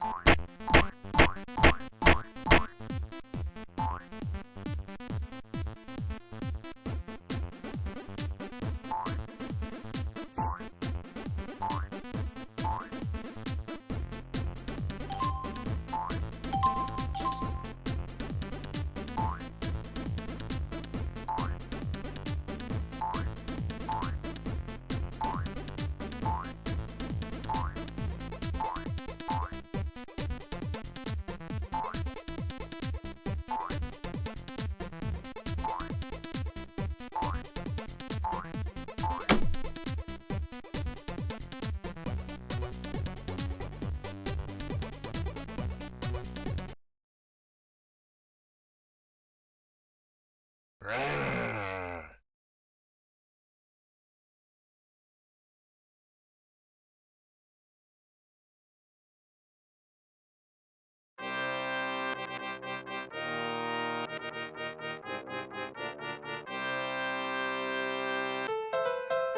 Bye. Grrr.